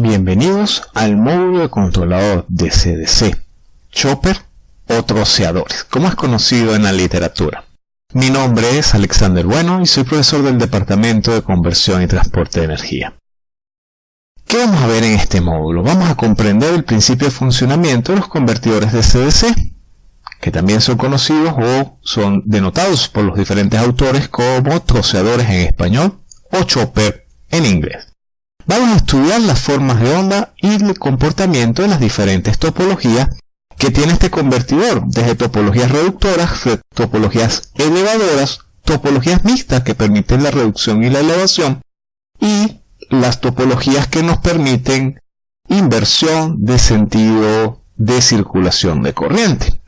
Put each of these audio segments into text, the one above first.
Bienvenidos al módulo de controlador de CDC, chopper o troceadores, como es conocido en la literatura. Mi nombre es Alexander Bueno y soy profesor del Departamento de Conversión y Transporte de Energía. ¿Qué vamos a ver en este módulo? Vamos a comprender el principio de funcionamiento de los convertidores de CDC, que también son conocidos o son denotados por los diferentes autores como troceadores en español o chopper en inglés. Vamos a estudiar las formas de onda y el comportamiento de las diferentes topologías que tiene este convertidor, desde topologías reductoras, topologías elevadoras, topologías mixtas que permiten la reducción y la elevación, y las topologías que nos permiten inversión de sentido de circulación de corriente.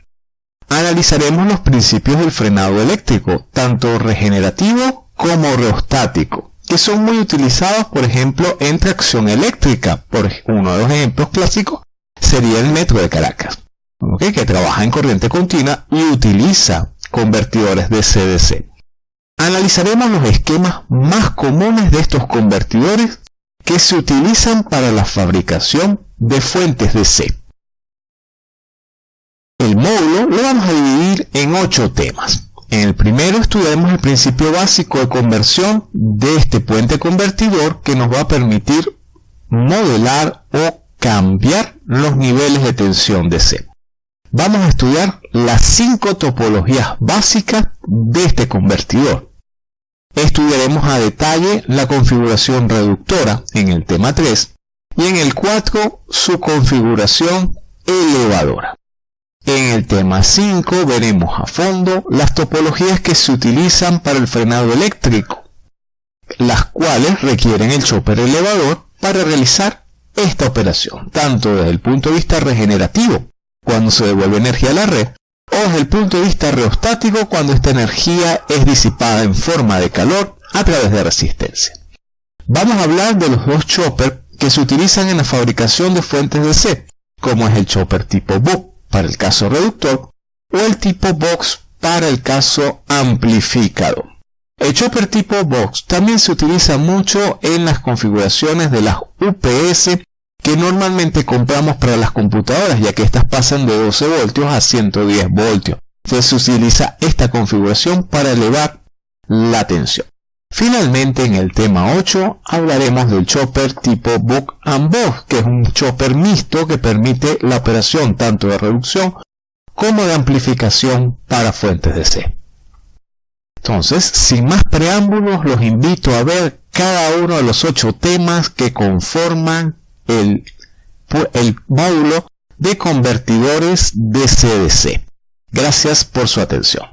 Analizaremos los principios del frenado eléctrico, tanto regenerativo como reostático que son muy utilizados, por ejemplo, en tracción eléctrica. Por uno de los ejemplos clásicos sería el metro de Caracas, que trabaja en corriente continua y utiliza convertidores de CDC. Analizaremos los esquemas más comunes de estos convertidores que se utilizan para la fabricación de fuentes de C. El módulo lo vamos a dividir en ocho temas. En el primero estudiaremos el principio básico de conversión de este puente convertidor que nos va a permitir modelar o cambiar los niveles de tensión de C. Vamos a estudiar las cinco topologías básicas de este convertidor. Estudiaremos a detalle la configuración reductora en el tema 3 y en el 4 su configuración elevadora. En el tema 5 veremos a fondo las topologías que se utilizan para el frenado eléctrico, las cuales requieren el chopper elevador para realizar esta operación, tanto desde el punto de vista regenerativo, cuando se devuelve energía a la red, o desde el punto de vista reostático, cuando esta energía es disipada en forma de calor a través de resistencia. Vamos a hablar de los dos choppers que se utilizan en la fabricación de fuentes de C, como es el chopper tipo Buck para el caso reductor o el tipo box para el caso amplificado. El chopper tipo box también se utiliza mucho en las configuraciones de las UPS que normalmente compramos para las computadoras ya que estas pasan de 12 voltios a 110 voltios. Entonces se utiliza esta configuración para elevar la tensión. Finalmente, en el tema 8 hablaremos del chopper tipo Book and Box, que es un chopper mixto que permite la operación tanto de reducción como de amplificación para fuentes de C. Entonces, sin más preámbulos, los invito a ver cada uno de los ocho temas que conforman el, el módulo de convertidores de CDC. Gracias por su atención.